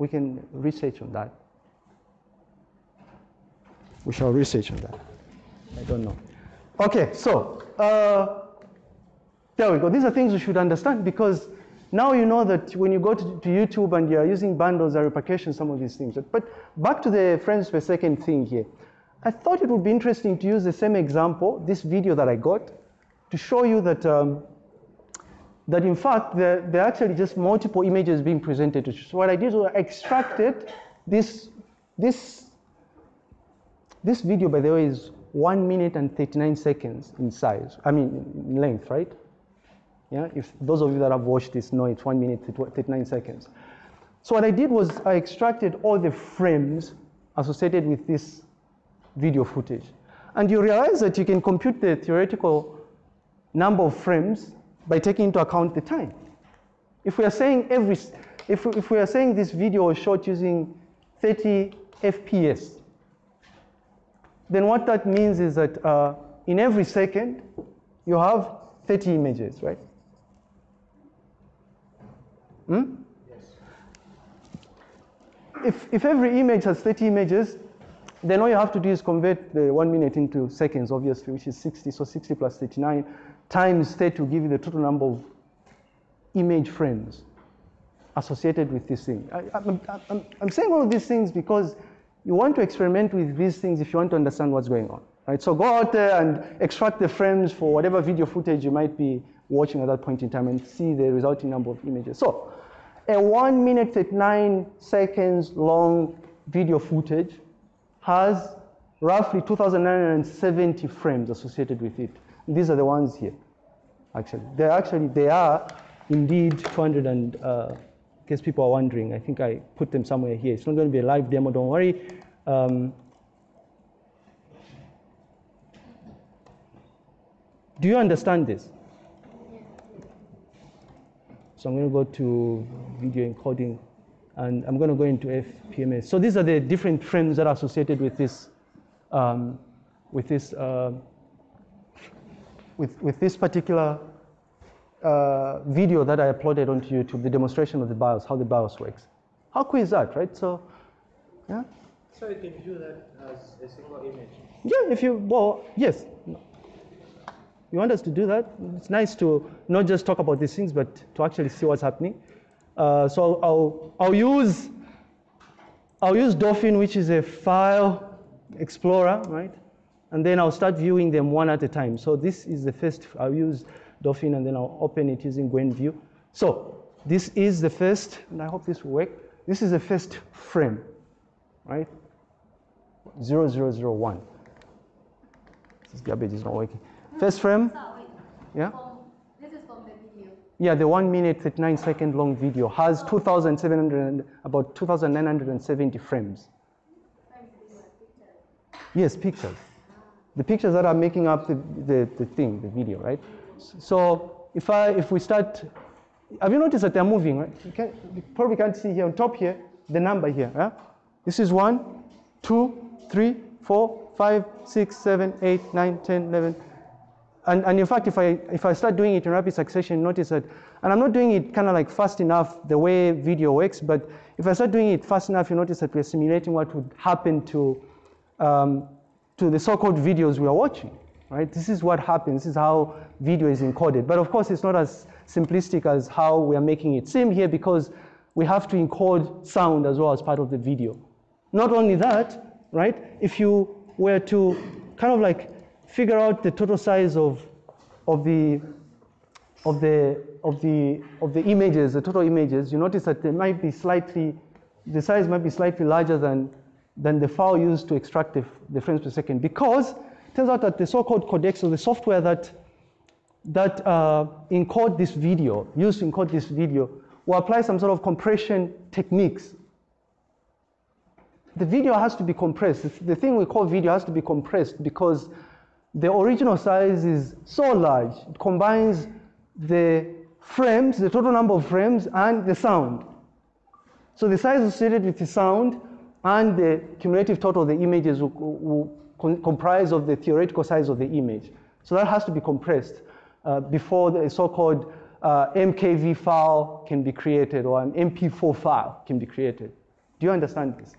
we can research on that. We shall research on that. I don't know. Okay, so uh, there we go. These are things you should understand because now you know that when you go to, to YouTube and you're using bundles, are repercussions, some of these things. But back to the frames per second thing here. I thought it would be interesting to use the same example, this video that I got, to show you that, um, that in fact, there, are actually just multiple images being presented. to you. So what I did was I extracted this, this, this video, by the way, is one minute and 39 seconds in size, I mean, in length, right? Yeah, if those of you that have watched this know it's one minute, 39 seconds. So what I did was I extracted all the frames associated with this video footage. And you realize that you can compute the theoretical number of frames by taking into account the time. If we are saying every, if, if we are saying this video was shot using 30 FPS, then what that means is that uh, in every second, you have 30 images, right? Hmm? Yes. If, if every image has 30 images, then all you have to do is convert the one minute into seconds, obviously, which is 60. So 60 plus 39 times 30 will give you the total number of image frames associated with this thing. I, I'm, I'm, I'm saying all of these things because you want to experiment with these things if you want to understand what's going on. Right? So go out there and extract the frames for whatever video footage you might be watching at that point in time and see the resulting number of images. So a one minute 39 seconds long video footage has roughly 2,970 frames associated with it. These are the ones here, actually. They're actually, they are indeed 200 and, uh, in case people are wondering, I think I put them somewhere here. It's not going to be a live demo, don't worry. Um, do you understand this? So I'm going to go to video encoding and I'm going to go into FPMS. So these are the different frames that are associated with this, um, with this, uh, with, with this particular uh, video that I uploaded onto YouTube, the demonstration of the BIOS, how the BIOS works. How cool is that, right? So, yeah. So you can view that as a single image. Yeah, if you well, yes. You want us to do that? It's nice to not just talk about these things, but to actually see what's happening. Uh, so I'll, I'll use I'll use Dolphin, which is a file explorer, right? And then I'll start viewing them one at a time. So this is the first, I'll use Dolphin and then I'll open it using Gwenview. So this is the first, and I hope this will work. This is the first frame, right? 0001. This garbage is not working. First frame, yeah? This is from the video. Yeah, the one minute, 39 second long video has 2,700, about 2,970 frames. Yes, pictures. The pictures that are making up the, the, the thing, the video, right? So if I, if we start, have you noticed that they're moving, right? You, can, you probably can't see here on top here, the number here. Yeah? This is one, two, three, four, five, six, seven, eight, nine, ten, eleven. And, and in fact, if I, if I start doing it in rapid succession, notice that, and I'm not doing it kind of like fast enough the way video works, but if I start doing it fast enough, you notice that we're simulating what would happen to, um, to the so-called videos we are watching, right? This is what happens, this is how video is encoded. But of course, it's not as simplistic as how we are making it seem here because we have to encode sound as well as part of the video. Not only that, right? If you were to kind of like figure out the total size of, of the of the of the of the images, the total images, you notice that they might be slightly, the size might be slightly larger than than the file used to extract the, the frames per second because it turns out that the so-called codecs or the software that that uh, encode this video, used to encode this video, will apply some sort of compression techniques. The video has to be compressed. The thing we call video has to be compressed because the original size is so large. It combines the frames, the total number of frames, and the sound. So the size associated with the sound and the cumulative total of the images will, will comprise of the theoretical size of the image. So that has to be compressed uh, before the so-called uh, MKV file can be created or an MP4 file can be created. Do you understand this?